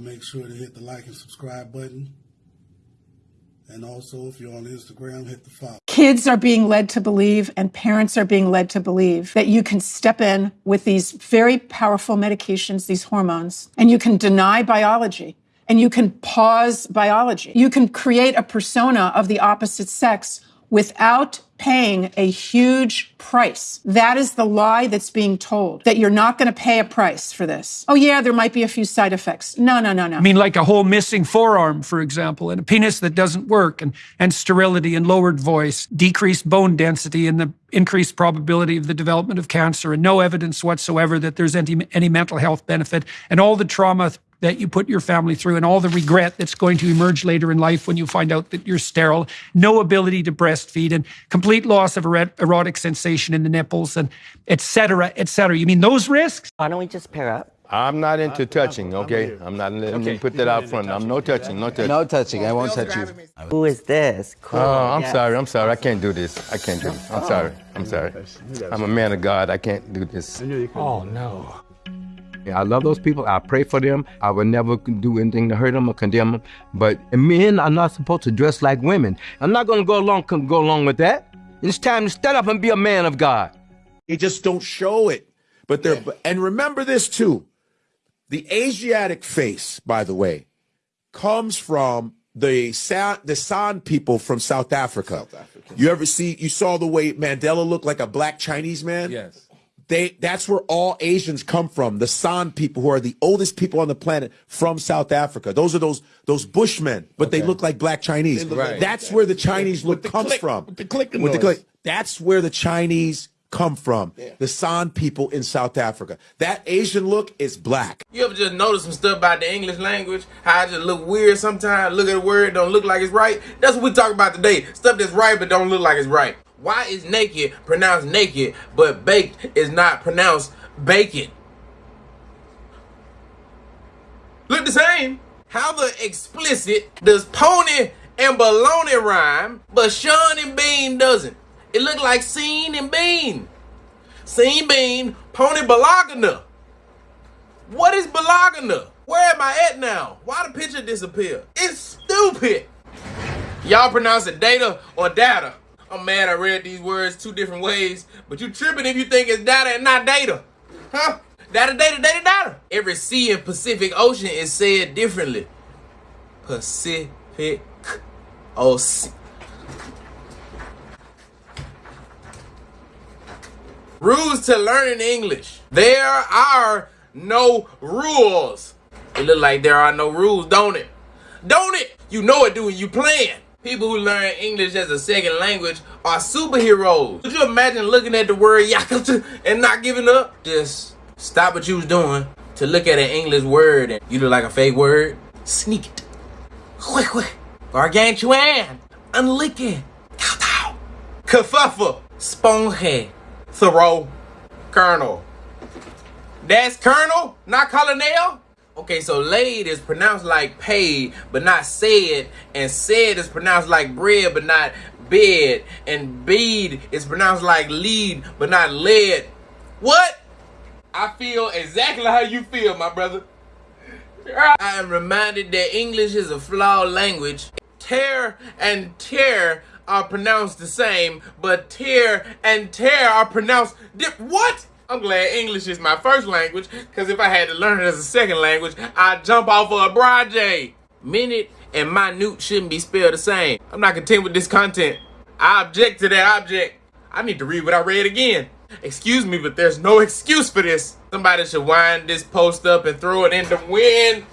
Make sure to hit the like and subscribe button. And also, if you're on Instagram, hit the follow. Kids are being led to believe, and parents are being led to believe that you can step in with these very powerful medications, these hormones, and you can deny biology and you can pause biology. You can create a persona of the opposite sex without paying a huge price. That is the lie that's being told that you're not going to pay a price for this. Oh, yeah, there might be a few side effects. No, no, no, no. I mean, like a whole missing forearm, for example, and a penis that doesn't work, and, and sterility and lowered voice, decreased bone density, and the increased probability of the development of cancer, and no evidence whatsoever that there's any, any mental health benefit, and all the trauma that you put your family through and all the regret that's going to emerge later in life when you find out that you're sterile, no ability to breastfeed, and complete loss of erotic sensation in the nipples, and et cetera, et cetera. You mean those risks? Why don't we just pair up? I'm not into touching, okay? I'm not, let me put that out front. I'm no touching, no touching. No touching, I won't touch you. Who is this? Cool. Oh, I'm yes. sorry, I'm sorry. I can't do this. I can't do this. I'm oh. sorry. I'm sorry. I'm a man of God. I can't do this. Oh, no. I love those people. I pray for them. I would never do anything to hurt them or condemn them. But men are not supposed to dress like women. I'm not going to go along go along with that. It's time to stand up and be a man of God. They just don't show it. But they're yeah. and remember this too. The Asiatic face, by the way, comes from the San, the San people from South Africa. South Africa. You ever see you saw the way Mandela looked like a black Chinese man? Yes they that's where all Asians come from. The San people, who are the oldest people on the planet from South Africa. Those are those those Bushmen, but okay. they look like black Chinese. Right. That's where the Chinese look comes click, from. With the click, with the click. That's where the Chinese come from. Yeah. The San people in South Africa. That Asian look is black. You ever just notice some stuff about the English language? How it just look weird sometimes? Look at a word, don't look like it's right. That's what we talk about today. Stuff that's right but don't look like it's right. Why is naked pronounced naked, but baked is not pronounced bacon? Look the same. How the explicit does pony and baloney rhyme, but Sean and Bean doesn't? It look like scene and bean. Scene bean, pony balagana. What is balagana? Where am I at now? Why the picture disappear? It's stupid. Y'all pronounce it data or data? I'm mad I read these words two different ways, but you tripping if you think it's data and not data. Huh? Data, data, data, data. Every sea in Pacific Ocean is said differently. Pacific Ocean. Rules to learning English. There are no rules. It look like there are no rules, don't it? Don't it? You know it when you playing. People who learn English as a second language are superheroes. Could you imagine looking at the word yakuza and not giving up? Just stop what you was doing to look at an English word and you look like a fake word. Sneak it. Quick, quick. Gargantuan. Unlicky. Kowtow. Kerfuffle. Thoreau. Colonel. That's Colonel, not Colonel. Okay, so laid is pronounced like paid, but not said, and said is pronounced like bread, but not bed, and bead is pronounced like lead, but not lead. What? I feel exactly how you feel, my brother. I am reminded that English is a flawed language. Tear and tear are pronounced the same, but tear and tear are pronounced. What? I'm glad English is my first language, because if I had to learn it as a second language, I'd jump off of a broad Minute and minute shouldn't be spelled the same. I'm not content with this content. I object to that object. I need to read what I read again. Excuse me, but there's no excuse for this. Somebody should wind this post up and throw it in the wind.